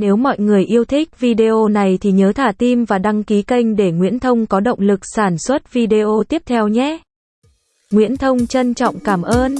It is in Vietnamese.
Nếu mọi người yêu thích video này thì nhớ thả tim và đăng ký kênh để Nguyễn Thông có động lực sản xuất video tiếp theo nhé. Nguyễn Thông trân trọng cảm ơn.